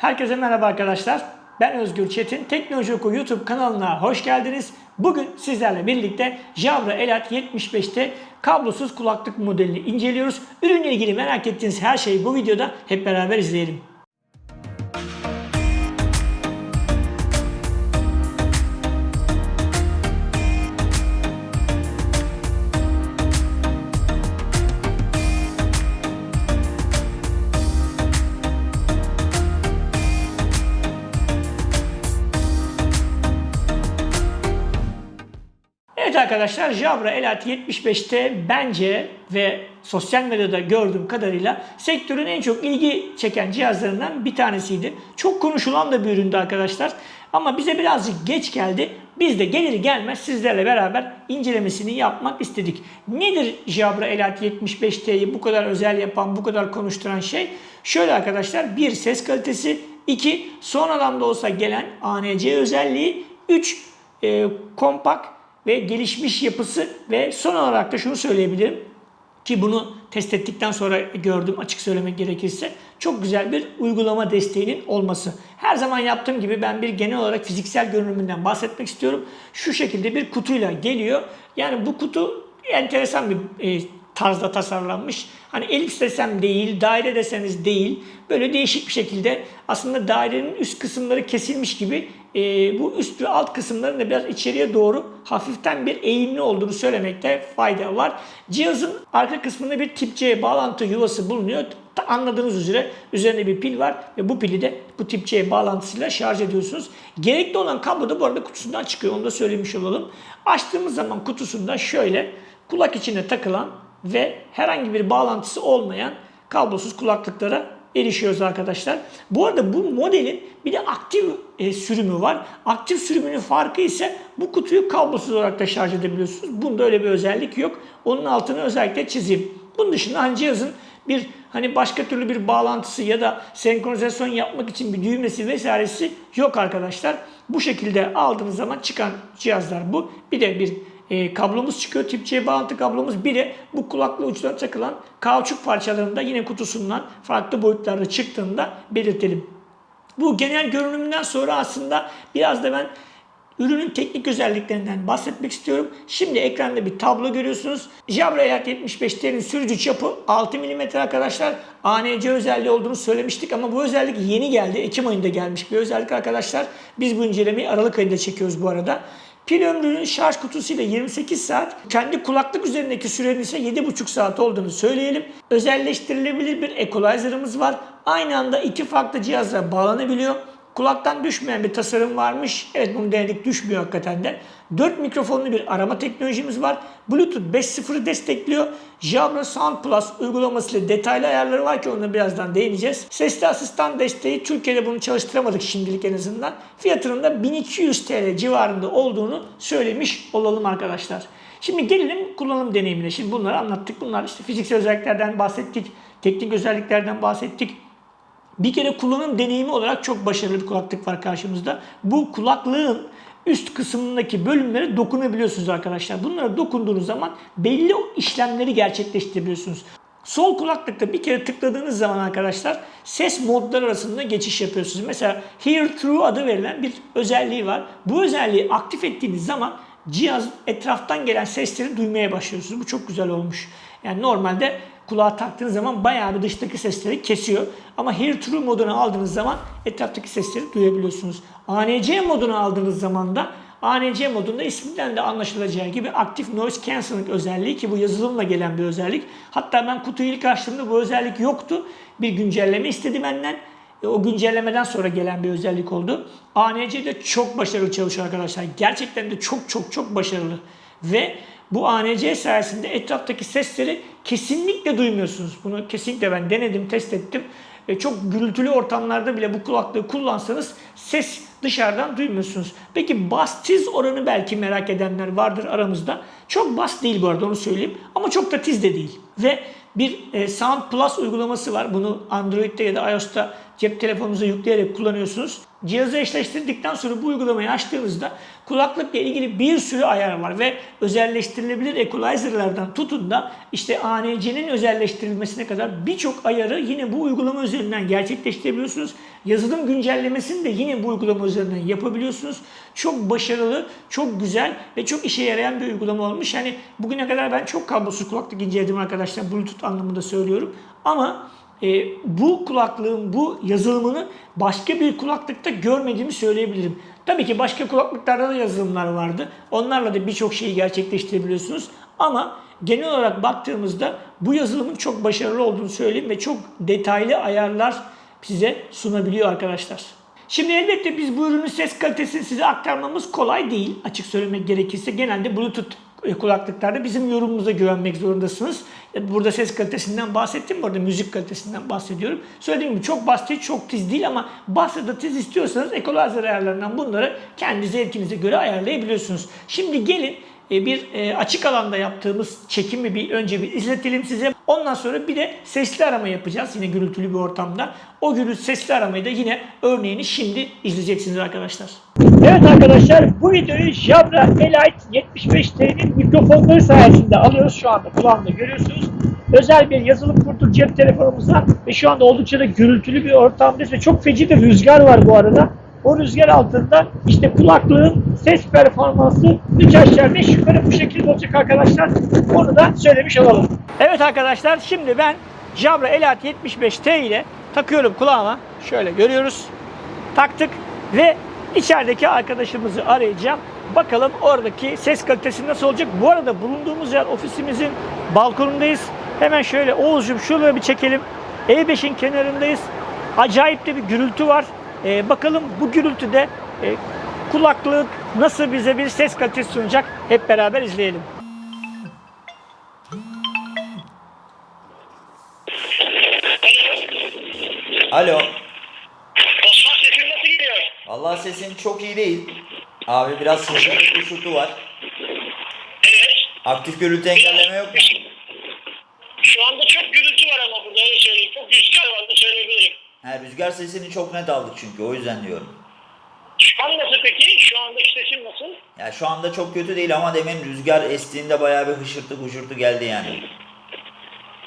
Herkese merhaba arkadaşlar. Ben Özgür Çetin. Teknoloji Oku YouTube kanalına hoş geldiniz. Bugün sizlerle birlikte Jabra Elat 75'te kablosuz kulaklık modelini inceliyoruz. Ürünle ilgili merak ettiğiniz her şeyi bu videoda hep beraber izleyelim. Evet arkadaşlar Jabra Elat 75'te bence ve sosyal medyada gördüğüm kadarıyla sektörün en çok ilgi çeken cihazlarından bir tanesiydi. Çok konuşulan da bir üründü arkadaşlar. Ama bize birazcık geç geldi. Biz de gelir gelmez sizlerle beraber incelemesini yapmak istedik. Nedir Jabra Elat 75T'yi bu kadar özel yapan, bu kadar konuşturan şey? Şöyle arkadaşlar bir ses kalitesi, iki sonradan da olsa gelen ANC özelliği, üç e, kompakt ve gelişmiş yapısı ve son olarak da şunu söyleyebilirim ki bunu test ettikten sonra gördüm açık söylemek gerekirse çok güzel bir uygulama desteğinin olması. Her zaman yaptığım gibi ben bir genel olarak fiziksel görünümünden bahsetmek istiyorum. Şu şekilde bir kutuyla geliyor. Yani bu kutu enteresan bir e, tarzda tasarlanmış. Hani elips desem değil, daire deseniz değil. Böyle değişik bir şekilde aslında dairenin üst kısımları kesilmiş gibi e, bu üst ve alt kısımların da biraz içeriye doğru hafiften bir eğimli olduğunu söylemekte fayda var. Cihazın arka kısmında bir tip C bağlantı yuvası bulunuyor. Anladığınız üzere üzerinde bir pil var ve bu pili de bu tip C bağlantısıyla şarj ediyorsunuz. Gerekli olan kablo da bu arada kutusundan çıkıyor. Onu da söylemiş olalım. Açtığımız zaman kutusunda şöyle kulak içine takılan ve herhangi bir bağlantısı olmayan kablosuz kulaklıklara erişiyoruz arkadaşlar. Bu arada bu modelin bir de aktif e, sürümü var. Aktif sürümünün farkı ise bu kutuyu kablosuz olarak da şarj edebiliyorsunuz. Bunda öyle bir özellik yok. Onun altını özellikle çizeyim. Bunun dışında hani cihazın bir hani başka türlü bir bağlantısı ya da senkronizasyon yapmak için bir düğmesi vesairesi yok arkadaşlar. Bu şekilde aldığınız zaman çıkan cihazlar bu. Bir de bir e, kablomuz çıkıyor. Tip C bağlantı kablomuz. Bir de bu kulaklığı uçlarına takılan kauçuk parçalarında yine kutusundan farklı boyutlarda çıktığında belirtelim. Bu genel görünümünden sonra aslında biraz da ben ürünün teknik özelliklerinden bahsetmek istiyorum. Şimdi ekranda bir tablo görüyorsunuz. Jabra Elat 75'lerin sürücü çapı 6 mm arkadaşlar. ANC özelliği olduğunu söylemiştik ama bu özellik yeni geldi. Ekim ayında gelmiş bir özellik arkadaşlar. Biz bu incelemeyi Aralık ayında çekiyoruz bu arada. Pil ömrünün şarj kutusuyla 28 saat, kendi kulaklık üzerindeki sürenin ise 7,5 saat olduğunu söyleyelim. Özelleştirilebilir bir equalizer'ımız var. Aynı anda iki farklı cihazla bağlanabiliyor. Kulaktan düşmeyen bir tasarım varmış. Evet bunu denedik düşmüyor hakikaten de. 4 mikrofonlu bir arama teknolojimiz var. Bluetooth 5.0'ı destekliyor. Jabra Sound Plus uygulamasıyla detaylı ayarları var ki ona birazdan değineceğiz. Sesli asistan desteği Türkiye'de bunu çalıştıramadık şimdilik en azından. Fiyatının da 1200 TL civarında olduğunu söylemiş olalım arkadaşlar. Şimdi gelelim kullanım deneyimine. Şimdi bunları anlattık. Bunlar işte fiziksel özelliklerden bahsettik. Teknik özelliklerden bahsettik. Bir kere kullanım deneyimi olarak çok başarılı bir kulaklık var karşımızda. Bu kulaklığın üst kısmındaki bölümlere dokunabiliyorsunuz arkadaşlar. Bunlara dokunduğunuz zaman belli işlemleri gerçekleştirebiliyorsunuz. Sol kulaklıkta bir kere tıkladığınız zaman arkadaşlar ses modları arasında geçiş yapıyorsunuz. Mesela Hear Through adı verilen bir özelliği var. Bu özelliği aktif ettiğiniz zaman cihaz etraftan gelen sesleri duymaya başlıyorsunuz. Bu çok güzel olmuş. Yani normalde kulağa taktığınız zaman bayağı bir dıştaki sesleri kesiyor. Ama Hear Through modunu aldığınız zaman etraftaki sesleri duyabiliyorsunuz. ANC modunu aldığınız zaman da ANC modunda isminden de anlaşılacağı gibi Active Noise Cancelling özelliği ki bu yazılımla gelen bir özellik. Hatta ben kutuyu ilk açtığımda bu özellik yoktu. Bir güncelleme istedi benden. E, o güncellemeden sonra gelen bir özellik oldu. ANC de çok başarılı çalışıyor arkadaşlar. Gerçekten de çok çok çok başarılı. Ve bu ANC sayesinde etraftaki sesleri kesinlikle duymuyorsunuz. Bunu kesinlikle ben denedim, test ettim. E, çok gürültülü ortamlarda bile bu kulaklığı kullansanız ses dışarıdan duymuyorsunuz. Peki bas tiz oranı belki merak edenler vardır aramızda. Çok bas değil bu arada onu söyleyeyim. Ama çok da tiz de değil. Ve bir e, Sound Plus uygulaması var. Bunu Android'de ya da iOS'ta cep telefonunuza yükleyerek kullanıyorsunuz. Cihazı eşleştirdikten sonra bu uygulamayı açtığınızda kulaklıkla ilgili bir sürü ayar var ve özelleştirilebilir equalizer'lardan tutun da işte ANC'nin özelleştirilmesine kadar birçok ayarı yine bu uygulama üzerinden gerçekleştirebiliyorsunuz. Yazılım güncellemesini de yine bu uygulama üzerinden yapabiliyorsunuz. Çok başarılı, çok güzel ve çok işe yarayan bir uygulama olmuş. Yani bugüne kadar ben çok kablosuz kulaklık inceledim arkadaşlar. Bluetooth anlamında söylüyorum. Ama e, bu kulaklığın bu yazılımını başka bir kulaklıkta görmediğimi söyleyebilirim. Tabii ki başka kulaklıklarda da yazılımlar vardı. Onlarla da birçok şeyi gerçekleştirebiliyorsunuz. Ama genel olarak baktığımızda bu yazılımın çok başarılı olduğunu söyleyeyim ve çok detaylı ayarlar size sunabiliyor arkadaşlar. Şimdi elbette biz bu ürünün ses kalitesini size aktarmamız kolay değil. Açık söylemek gerekirse genelde Bluetooth kulaklıklarda bizim yorumumuza güvenmek zorundasınız. E, Burada ses kalitesinden bahsettim. Burada müzik kalitesinden bahsediyorum. Söylediğim gibi çok basit, çok tiz değil ama basit da tiz istiyorsanız equalizer ayarlarından bunları kendi zevkinize göre ayarlayabiliyorsunuz. Şimdi gelin e, bir e, açık alanda yaptığımız çekimi bir önce bir izletelim size. Ondan sonra bir de sesli arama yapacağız yine gürültülü bir ortamda. O gürültü sesli aramayı da yine örneğini şimdi izleyeceksiniz arkadaşlar. Evet arkadaşlar bu videoyu Jabra Elite 75T'nin mikrofonları sayesinde alıyoruz şu anda kulağımda görüyorsunuz. Özel bir yazılım kurduk cep telefonumuza ve şu anda oldukça da gürültülü bir ortamdayız ve çok feci de rüzgar var bu arada. O rüzgar altında işte kulaklığın ses performansı 3 aşağı 5 yukarı bu şekilde olacak arkadaşlar. Onu da söylemiş olalım. Evet arkadaşlar şimdi ben Jabra Elite 75T ile takıyorum kulağıma. Şöyle görüyoruz. Taktık ve içerideki arkadaşımızı arayacağım. Bakalım oradaki ses kalitesi nasıl olacak. Bu arada bulunduğumuz yer ofisimizin balkonundayız. Hemen şöyle Oğuz'cum şuraya bir çekelim. E5'in kenarındayız. Acayip de bir gürültü var. Ee, bakalım bu gürültüde e, kulaklık nasıl bize bir ses kalitesi sunacak hep beraber izleyelim. Alo. Osman sesin nasıl geliyor? Allah sesin çok iyi değil. Abi biraz sızlık kuşurtu var. Evet. Aktif gürültü engelleme yok mu? Şu anda çok gürültü var ama burada öyle söyleyeyim. Çok rüzgar var da söyleyebilirim. He, rüzgar sesini çok net aldık çünkü o yüzden diyorum. Şu an nasıl peki? Şu andaki sesim nasıl? Ya şu anda çok kötü değil ama demin rüzgar estiğinde bayağı bir hışırtı huşurtu geldi yani.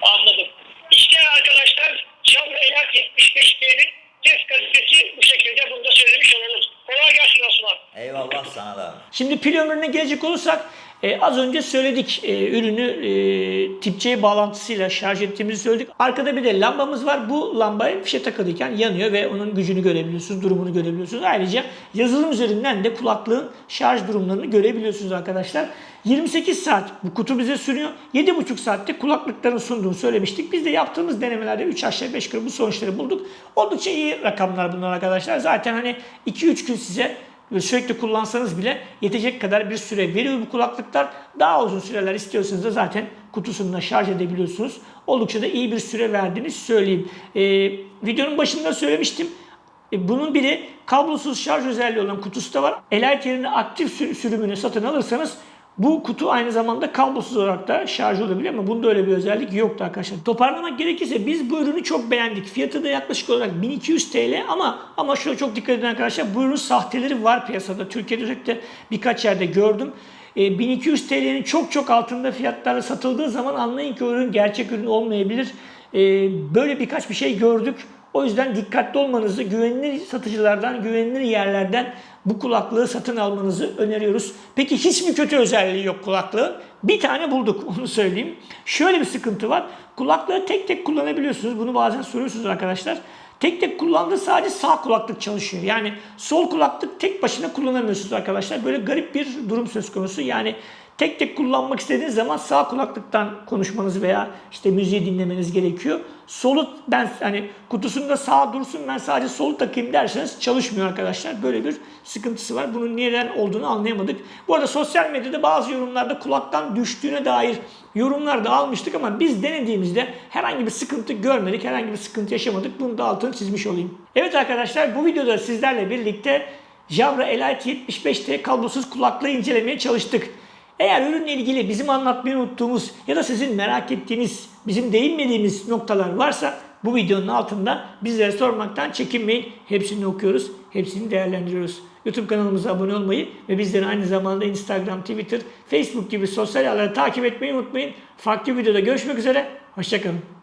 Anladım. İşte arkadaşlar Jabra Elak 75T'nin ses kalitesi bu şekilde bunu da söylemiş olalım. Kolay gelsin Osman. Eyvallah sana da. Şimdi pil ömrüne gelecek olursak e, az önce söyledik e, ürünü e, tip C bağlantısıyla şarj ettiğimizi söyledik. Arkada bir de lambamız var. Bu lambaya fişe takılıyken yanıyor ve onun gücünü görebiliyorsunuz, durumunu görebiliyorsunuz. Ayrıca yazılım üzerinden de kulaklığın şarj durumlarını görebiliyorsunuz arkadaşlar. 28 saat bu kutu bize sürüyor. 7,5 saatte kulaklıkların sunduğunu söylemiştik. Biz de yaptığımız denemelerde 3 aşağı 5 yukarı bu sonuçları bulduk. Oldukça iyi rakamlar bunlar arkadaşlar. Zaten hani 2-3 gün size sürekli kullansanız bile yetecek kadar bir süre veriyor bu kulaklıklar. Daha uzun süreler istiyorsanız da zaten kutusunda şarj edebiliyorsunuz. Oldukça da iyi bir süre verdiğini söyleyeyim. Ee, videonun başında söylemiştim. E, bunun bir kablosuz şarj özelliği olan kutusu da var. Elite yerine aktif sür- sürümünü satın alırsanız bu kutu aynı zamanda kablosuz olarak da şarj olabiliyor ama bunda öyle bir özellik yoktu arkadaşlar. Toparlamak gerekirse biz bu ürünü çok beğendik. Fiyatı da yaklaşık olarak 1200 TL ama ama şuna çok dikkat edin arkadaşlar. Bu ürünün sahteleri var piyasada. Türkiye'de özellikle birkaç yerde gördüm. E, 1200 TL'nin çok çok altında fiyatlarla satıldığı zaman anlayın ki ürün gerçek ürün olmayabilir. E, böyle birkaç bir şey gördük. O yüzden dikkatli olmanızı, güvenilir satıcılardan, güvenilir yerlerden bu kulaklığı satın almanızı öneriyoruz. Peki hiç mi kötü özelliği yok kulaklığın? Bir tane bulduk onu söyleyeyim. Şöyle bir sıkıntı var. Kulaklığı tek tek kullanabiliyorsunuz. Bunu bazen soruyorsunuz arkadaşlar. Tek tek kullandığı sadece sağ kulaklık çalışıyor. Yani sol kulaklık tek başına kullanamıyorsunuz arkadaşlar. Böyle garip bir durum söz konusu. Yani tek tek kullanmak istediğiniz zaman sağ kulaklıktan konuşmanız veya işte müziği dinlemeniz gerekiyor. Solu ben hani kutusunda sağ dursun ben sadece solu takayım derseniz çalışmıyor arkadaşlar. Böyle bir sıkıntısı var. Bunun neden olduğunu anlayamadık. Bu arada sosyal medyada bazı yorumlarda kulaktan düştüğüne dair yorumlar da almıştık ama biz denediğimizde herhangi bir sıkıntı görmedik. Herhangi bir sıkıntı yaşamadık. Bunu da altını çizmiş olayım. Evet arkadaşlar bu videoda sizlerle birlikte Jabra Elite 75T kablosuz kulaklığı incelemeye çalıştık. Eğer ürünle ilgili bizim anlatmayı unuttuğumuz ya da sizin merak ettiğiniz, bizim değinmediğimiz noktalar varsa bu videonun altında bizlere sormaktan çekinmeyin. Hepsini okuyoruz, hepsini değerlendiriyoruz. YouTube kanalımıza abone olmayı ve bizleri aynı zamanda Instagram, Twitter, Facebook gibi sosyal ağları takip etmeyi unutmayın. Farklı videoda görüşmek üzere. Hoşçakalın.